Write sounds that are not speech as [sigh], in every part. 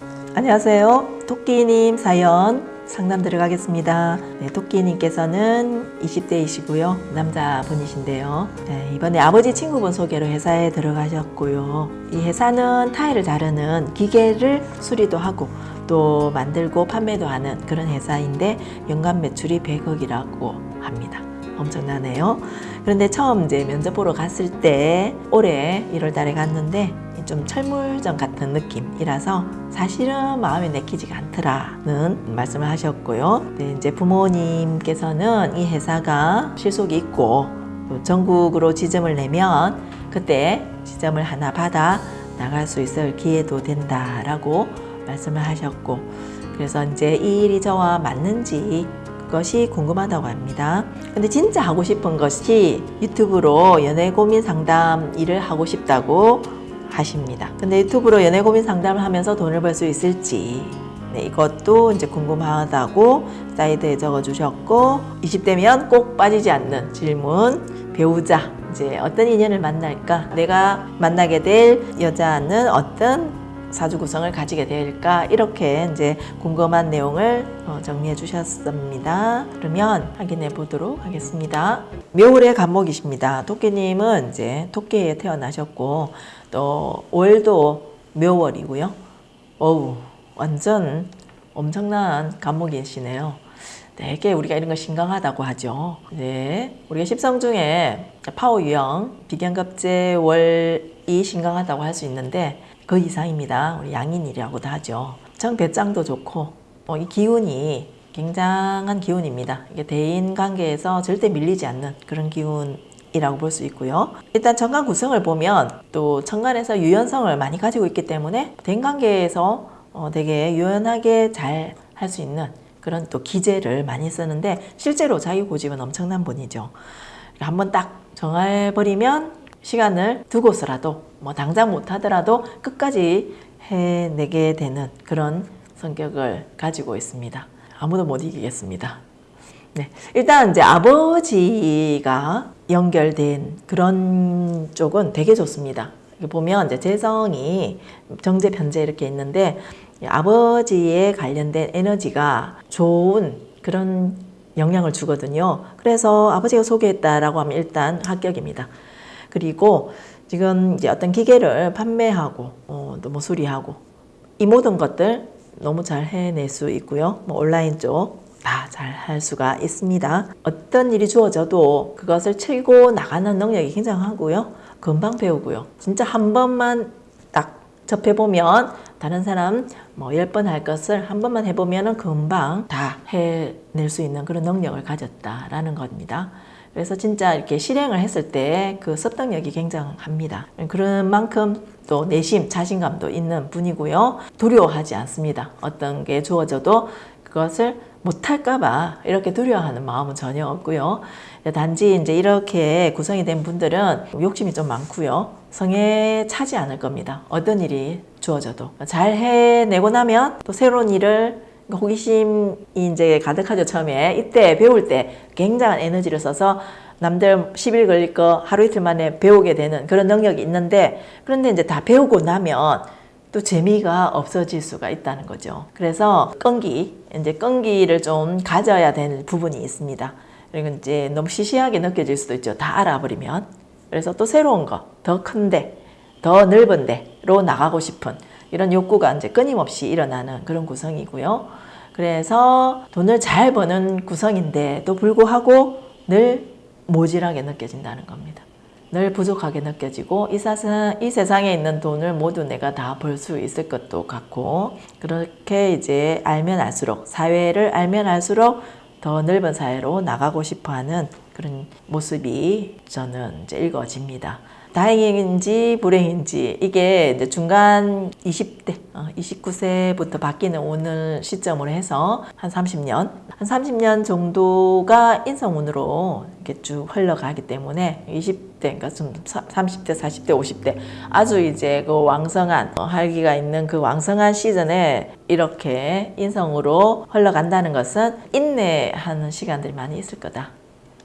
안녕하세요. 토끼님 사연 상담 들어가겠습니다. 네, 토끼님께서는 20대이시고요. 남자분이신데요. 네, 이번에 아버지 친구분 소개로 회사에 들어가셨고요. 이 회사는 타일을 자르는 기계를 수리도 하고 또 만들고 판매도 하는 그런 회사인데 연간 매출이 100억이라고 합니다. 엄청나네요. 그런데 처음 이제 면접 보러 갔을 때 올해 1월 달에 갔는데 좀 철물점 같은 느낌이라서 사실은 마음에 내키지가 않더라는 말씀을 하셨고요. 네, 이제 부모님께서는 이 회사가 실속이 있고 또 전국으로 지점을 내면 그때 지점을 하나 받아 나갈 수 있을 기회도 된다라고 말씀을 하셨고 그래서 이제 이 일이 저와 맞는지 것이 궁금하다고 합니다. 근데 진짜 하고 싶은 것이 유튜브로 연애 고민 상담 일을 하고 싶다고 하십니다. 근데 유튜브로 연애 고민 상담을 하면서 돈을 벌 수 있을지 네, 이것도 이제 궁금하다고 사이드에 적어주셨고 20대면 꼭 빠지지 않는 질문 배우자 이제 어떤 인연을 만날까 내가 만나게 될 여자는 어떤 사주 구성을 가지게 될까 이렇게 이제 궁금한 내용을 어, 정리해 주셨습니다. 그러면 확인해 보도록 하겠습니다. 묘월의 간목이십니다. 토끼님은 이제 토끼에 태어나셨고 또 월도 묘월이고요. 어우 완전 엄청난 간목이시네요. 되게 우리가 이런 거 신강하다고 하죠. 네, 우리가 십성 중에 파워 유형, 비견급제 월이 신강하다고 할 수 있는데 그 이상입니다. 우리 양인이라고도 하죠. 정배짱도 좋고 어, 이 기운이 굉장한 기운입니다. 이게 대인 관계에서 절대 밀리지 않는 그런 기운 이라고 볼 수 있고요. 일단 천간 구성을 보면 또 천간에서 유연성을 많이 가지고 있기 때문에 대인 관계에서 어, 되게 유연하게 잘 할 수 있는 그런 또 기재를 많이 쓰는데 실제로 자기 고집은 엄청난 분이죠. 한번 딱 정해버리면 시간을 두고서라도 뭐 당장 못하더라도 끝까지 해내게 되는 그런 성격을 가지고 있습니다. 아무도 못 이기겠습니다. 네, 일단 이제 아버지가 연결된 그런 쪽은 되게 좋습니다. 보면 이제 재성이 정제 편제 이렇게 있는데 아버지에 관련된 에너지가 좋은 그런 영향을 주거든요. 그래서 아버지가 소개했다라고 하면 일단 합격입니다. 그리고 지금 이제 어떤 기계를 판매하고 어, 또뭐 수리하고 이 모든 것들 너무 잘 해낼 수 있고요. 뭐 온라인 쪽 다 잘 할 수가 있습니다. 어떤 일이 주어져도 그것을 치고 나가는 능력이 굉장하고요. 금방 배우고요. 진짜 한 번만 딱 접해보면 다른 사람 뭐 열 번 할 것을 한 번만 해보면 금방 다 해낼 수 있는 그런 능력을 가졌다라는 겁니다. 그래서 진짜 이렇게 실행을 했을 때그 습득력이 굉장합니다. 그런 만큼 또 내심, 자신감도 있는 분이고요. 두려워하지 않습니다. 어떤 게 주어져도 그것을 못할까봐 이렇게 두려워하는 마음은 전혀 없고요. 단지 이제 이렇게 구성이 된 분들은 욕심이 좀 많고요. 성에 차지 않을 겁니다. 어떤 일이 주어져도. 잘 해내고 나면 또 새로운 일을 호기심이 이제 가득하죠, 처음에. 이때 배울 때 굉장한 에너지를 써서 남들 10일 걸릴 거 하루 이틀 만에 배우게 되는 그런 능력이 있는데 그런데 이제 다 배우고 나면 또 재미가 없어질 수가 있다는 거죠. 그래서 끈기, 이제 끈기를 좀 가져야 되는 부분이 있습니다. 그리고 이제 너무 시시하게 느껴질 수도 있죠. 다 알아버리면. 그래서 또 새로운 거, 더 큰데, 더 넓은 데로 나가고 싶은 이런 욕구가 이제 끊임없이 일어나는 그런 구성이고요. 그래서 돈을 잘 버는 구성인데도 불구하고 늘 모질하게 느껴진다는 겁니다. 늘 부족하게 느껴지고 이, 사상, 이 세상에 있는 돈을 모두 내가 다 벌 수 있을 것도 같고 그렇게 이제 알면 알수록 사회를 알면 알수록 더 넓은 사회로 나가고 싶어하는 그런 모습이 저는 이제 읽어집니다. 다행인지 불행인지 이게 이제 중간 20대, 29세부터 바뀌는 오늘 시점으로 해서 한 30년, 한 30년 정도가 인성운으로 이렇게 쭉 흘러가기 때문에 20대, 그러니까 좀 30대, 40대, 50대 아주 이제 그 왕성한 활기가 있는 그 왕성한 시즌에 이렇게 인성으로 흘러간다는 것은 인내하는 시간들이 많이 있을 거다.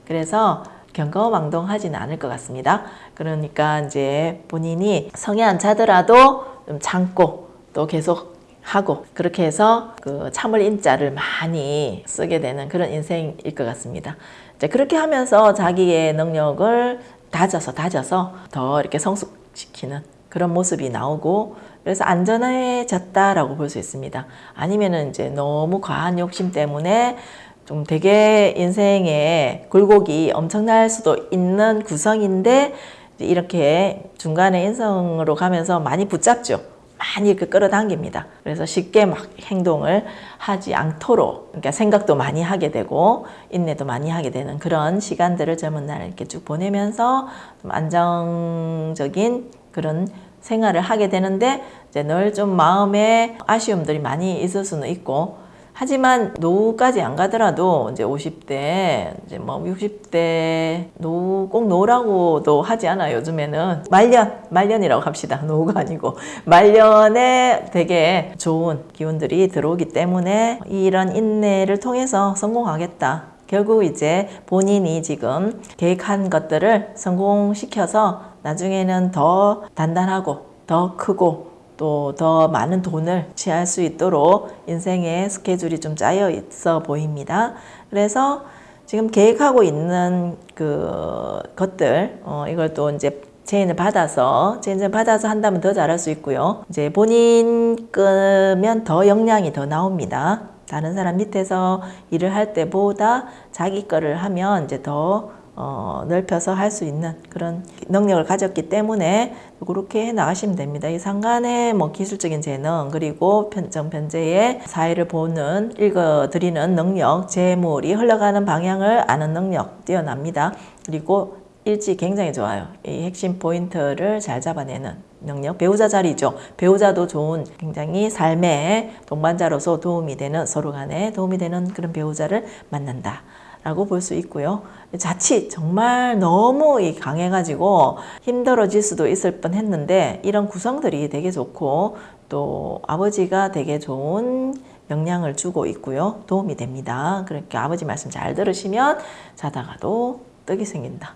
그래서 경거망동하지는 않을 것 같습니다. 그러니까 이제 본인이 성에 안 차더라도 좀 참고 또 계속 하고 그렇게 해서 그 참을 인자를 많이 쓰게 되는 그런 인생일 것 같습니다. 이제 그렇게 하면서 자기의 능력을 다져서 다져서 더 이렇게 성숙시키는 그런 모습이 나오고 그래서 안전해졌다라고 볼 수 있습니다. 아니면은 이제 너무 과한 욕심 때문에 좀 되게 인생의 굴곡이 엄청날 수도 있는 구성인데 이렇게 중간에 인성으로 가면서 많이 붙잡죠. 많이 이렇게 끌어당깁니다. 그래서 쉽게 막 행동을 하지 않도록, 그러니까 생각도 많이 하게 되고, 인내도 많이 하게 되는 그런 시간들을 젊은 날 이렇게 쭉 보내면서 좀 안정적인 그런 생활을 하게 되는데, 이제 늘 좀 마음에 아쉬움들이 많이 있을 수는 있고, 하지만 노후까지 안 가더라도 이제 50대, 이제 뭐 60대 노후 꼭 노후라고도 하지 않아요. 요즘에는 말년, 말년이라고 합시다. [laughs] 노후가 아니고 말년에 되게 좋은 기운들이 들어오기 때문에 이런 인내를 통해서 성공하겠다. 결국 이제 본인이 지금 계획한 것들을 성공시켜서 나중에는 더 단단하고 더 크고 또 더 많은 돈을 취할 수 있도록 인생의 스케줄이 좀 짜여 있어 보입니다. 그래서 지금 계획하고 있는 그 것들, 어, 이걸 또 이제 체인을 받아서, 체인을 받아서 한다면 더 잘할 수 있고요. 이제 본인 끄면 더 역량이 더 나옵니다. 다른 사람 밑에서 일을 할 때보다 자기 거를 하면 이제 더 어, 넓혀서 할 수 있는 그런 능력을 가졌기 때문에 그렇게 해 나가시면 됩니다. 이 상간의 뭐 기술적인 재능 그리고 편정 편제의 사회를 보는 읽어드리는 능력, 재물이 흘러가는 방향을 아는 능력 뛰어납니다. 그리고 일지 굉장히 좋아요. 이 핵심 포인트를 잘 잡아내는 능력, 배우자 자리죠. 배우자도 좋은 굉장히 삶의 동반자로서 도움이 되는 서로 간에 도움이 되는 그런 배우자를 만난다. 라고 볼 수 있고요. 자칫 정말 너무 이 강해가지고 힘들어질 수도 있을 뻔 했는데 이런 구성들이 되게 좋고 또 아버지가 되게 좋은 영향을 주고 있고요. 도움이 됩니다. 그렇게 아버지 말씀 잘 들으시면 자다가도 떡이 생긴다.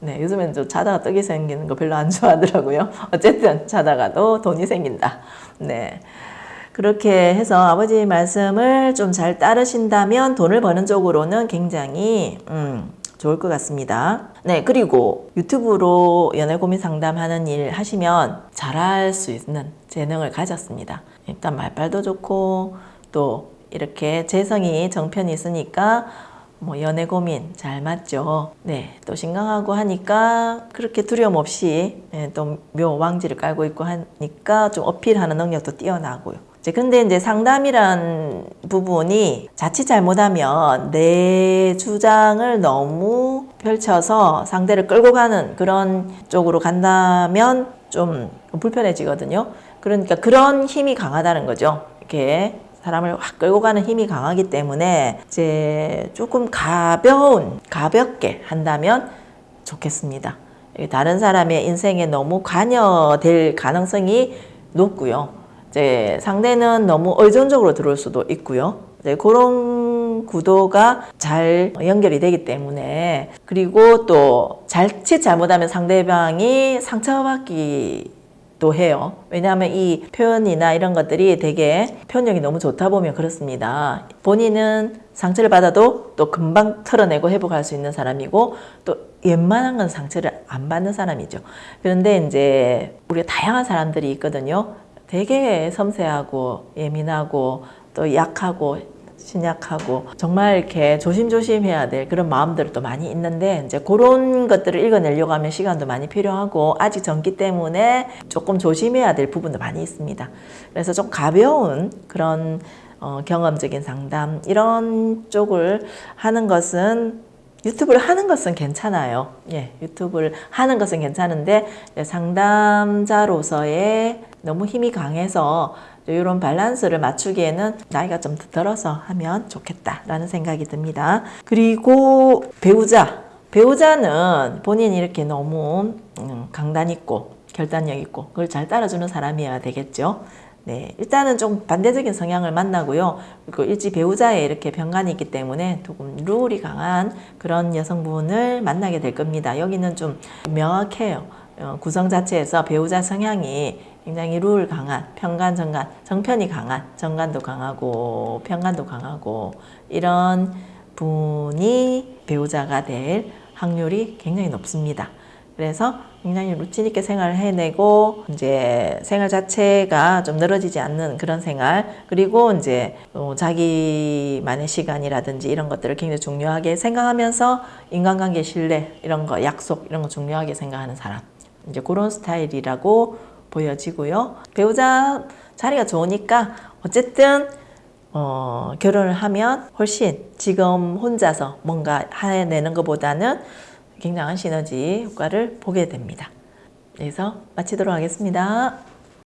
네, 요즘엔 저 자다가 떡이 생기는 거 별로 안 좋아하더라고요. 어쨌든 자다가도 돈이 생긴다. 네. 그렇게 해서 아버지 말씀을 좀 잘 따르신다면 돈을 버는 쪽으로는 굉장히 음, 좋을 것 같습니다. 네, 그리고 유튜브로 연애 고민 상담하는 일 하시면 잘할 수 있는 재능을 가졌습니다. 일단 말빨도 좋고 또 이렇게 재성이 정편이 있으니까 뭐 연애 고민 잘 맞죠. 네, 또 신강하고 하니까 그렇게 두려움 없이 네, 또묘 왕지를 깔고 있고 하니까 좀 어필하는 능력도 뛰어나고요. 근데 이제 상담이란 부분이 자칫 잘못하면 내 주장을 너무 펼쳐서 상대를 끌고 가는 그런 쪽으로 간다면 좀 불편해지거든요. 그러니까 그런 힘이 강하다는 거죠. 이렇게 사람을 확 끌고 가는 힘이 강하기 때문에 이제 조금 가벼운, 가볍게 한다면 좋겠습니다. 다른 사람의 인생에 너무 관여될 가능성이 높고요. 이제 상대는 너무 의존적으로 들어올 수도 있고요. 이제 그런 구도가 잘 연결이 되기 때문에 그리고 또 잘칫 잘못하면 상대방이 상처받기 또 해요. 왜냐하면 이 표현이나 이런 것들이 되게 표현력이 너무 좋다 보면 그렇습니다. 본인은 상처를 받아도 또 금방 털어내고 회복할 수 있는 사람이고 또 웬만한 건 상처를 안 받는 사람이죠. 그런데 이제 우리가 다양한 사람들이 있거든요. 되게 섬세하고 예민하고 또 약하고 신약하고 정말 이렇게 조심조심 해야 될 그런 마음들도 또 많이 있는데 이제 그런 것들을 읽어내려고 하면 시간도 많이 필요하고 아직 젊기 때문에 조금 조심해야 될 부분도 많이 있습니다. 그래서 좀 가벼운 그런 어, 경험적인 상담 이런 쪽을 하는 것은 유튜브를 하는 것은 괜찮아요. 예, 유튜브를 하는 것은 괜찮은데 상담자로서의 너무 힘이 강해서 이런 밸런스를 맞추기에는 나이가 좀 들어서 하면 좋겠다라는 생각이 듭니다. 그리고 배우자. 배우자는 본인이 이렇게 너무 음, 강단 있고 결단력 있고 그걸 잘 따라주는 사람이어야 되겠죠. 네, 일단은 좀 반대적인 성향을 만나고요. 그리고 일지 배우자에 이렇게 병간이 있기 때문에 조금 룰이 강한 그런 여성분을 만나게 될 겁니다. 여기는 좀 명확해요. 어, 구성 자체에서 배우자 성향이 굉장히 룰 강한 편간 정간 정편이 강한 정간도 강하고 편간도 강하고 이런 분이 배우자가 될 확률이 굉장히 높습니다. 그래서 굉장히 루틴 있게 생활을 해내고 이제 생활 자체가 좀 늘어지지 않는 그런 생활 그리고 이제 어, 자기만의 시간이라든지 이런 것들을 굉장히 중요하게 생각하면서 인간관계 신뢰 이런 거 약속 이런 거 중요하게 생각하는 사람 이제 그런 스타일이라고 보여지고요 배우자 자리가 좋으니까 어쨌든 어, 결혼을 하면 훨씬 지금 혼자서 뭔가 해내는 것보다는 굉장한 시너지 효과를 보게 됩니다. 그래서 마치도록 하겠습니다.